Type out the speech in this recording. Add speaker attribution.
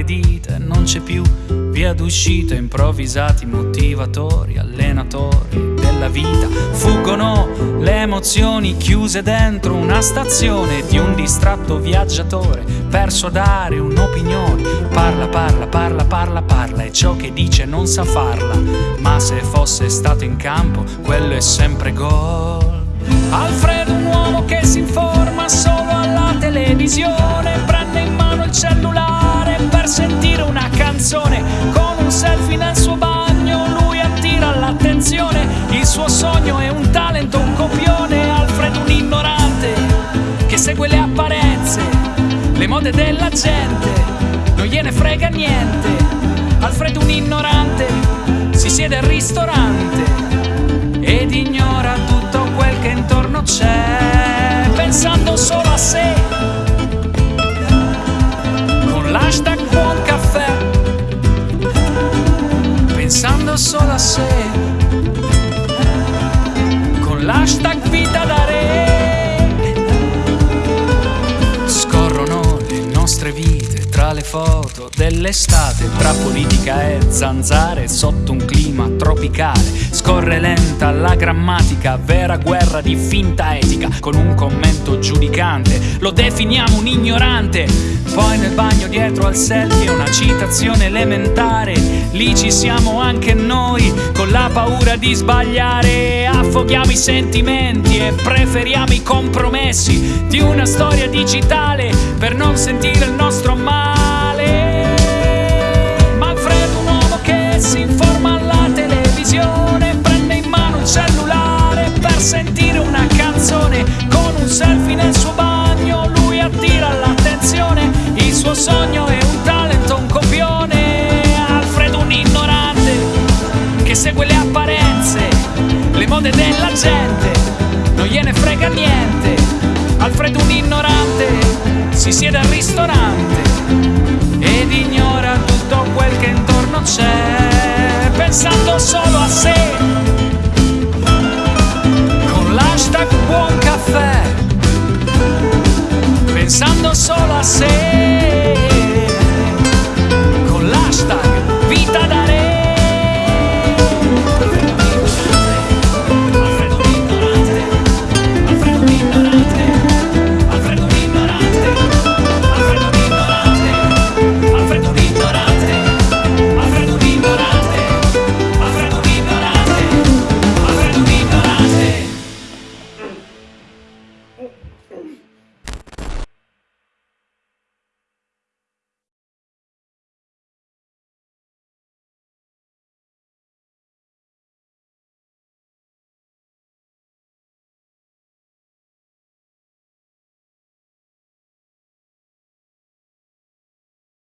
Speaker 1: le dita e non c'è più via d'uscita, improvvisati motivatori, allenatori della vita. Fuggono le emozioni chiuse dentro una stazione di un distratto viaggiatore, perso a dare un'opinione. Parla, parla, parla, parla, parla e ciò che dice non sa farla. Ma se fosse stato in campo, quello è sempre gol. Alfredo, un uomo che si informa solo alla televisione, prende in mano il cellulare sogno è un talento, un copione. Alfredo, un ignorante che segue le apparenze, le mode della gente, non gliene frega niente. Alfredo, un ignorante, si siede al ristorante ed ignora tutto quel che intorno c'è, pensando solo a sé. Con l'hashtag buon caffè, pensando solo a sé. L'hashtag vita da foto dell'estate, tra politica e zanzare sotto un clima tropicale. Scorre lenta la grammatica, vera guerra di finta etica, con un commento giudicante. Lo definiamo un ignorante. Poi nel bagno dietro al selfie una citazione elementare. Lì ci siamo anche noi, con la paura di sbagliare. Affoghiamo i sentimenti e preferiamo i compromessi di una storia digitale per non sentire il nostro male. Sentire una canzone con un selfie nel suo bagno. Lui attira l'attenzione, il suo sogno è un talento, un copione. Alfredo, un ignorante che segue le apparenze, le mode della gente, non gliene frega niente. Alfredo, un ignorante, si siede al ristorante ed ignora tutto quel che intorno c'è, pensando solo nascer.